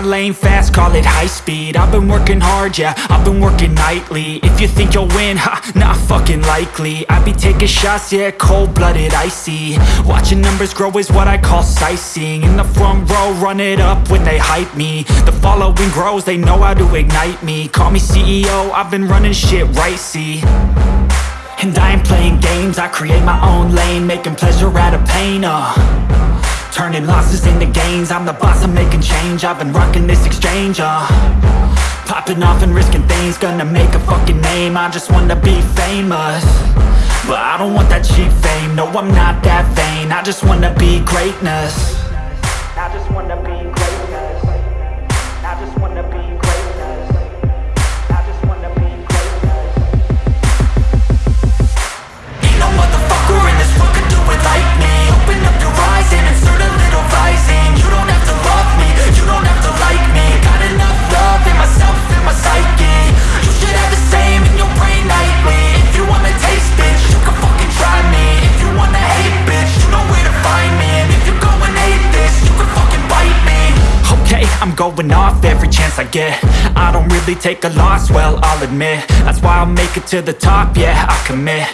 lane fast, call it high speed. I've been working hard, yeah, I've been working nightly. If you think you'll win, ha, not fucking likely. I be taking shots, yeah, cold-blooded, icy. Watching numbers grow is what I call sightseeing. In the front row, run it up when they hype me. The following grows, they know how to ignite me. Call me CEO, I've been running shit right, see. And I ain't playing games, I create my own lane Making pleasure out of pain, uh Turning losses into gains. I'm the boss, I'm making change. I've been rocking this exchange, uh. Popping off and risking things. Gonna make a fucking name. I just wanna be famous. But I don't want that cheap fame. No, I'm not that vain. I just wanna be greatness I'm going off every chance I get. I don't really take a loss, well, I'll admit. That's why I'll make it to the top, yeah, I commit